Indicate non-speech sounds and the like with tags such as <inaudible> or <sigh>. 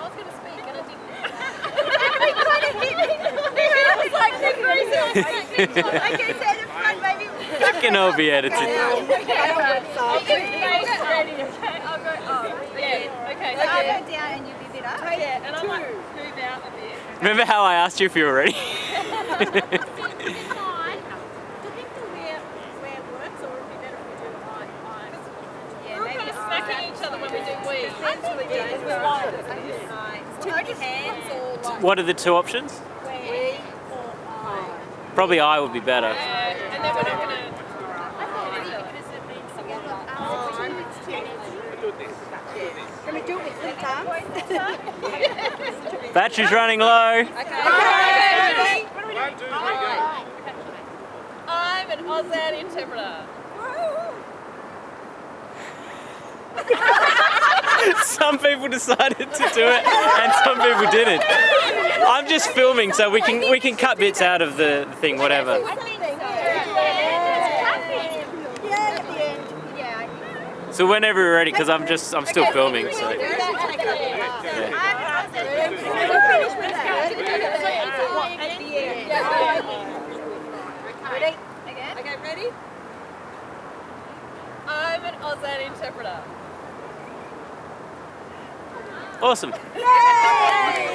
I was going to speak and I didn't. it kind of hit me. I was like, Nick Reese. Okay, so the front maybe. That can be edited. Okay, I'll get face ready, okay? I'll go up. Yeah, okay. So I'll go down and you be a up. Yeah, and I might move out a bit. Remember how I asked you if you were ready? <laughs> <laughs> We're kind of smacking each other when we do we. Put your hands or like what are the two options? we or I. Probably I would be better. Yeah, and then we're not going to. Can we do it with three times? Battery's running low. Okay. I'm an Auslan interpreter. <laughs> <laughs> Some people decided to do it and some people didn't. I'm just filming so we can we can cut bits out of the thing, whatever. So. Yeah, at the end. Yeah. So whenever we're ready, because I'm just I'm still filming. So Yeah. Ready? Again? Okay, ready? I'm an Auslan interpreter. Awesome. Yay!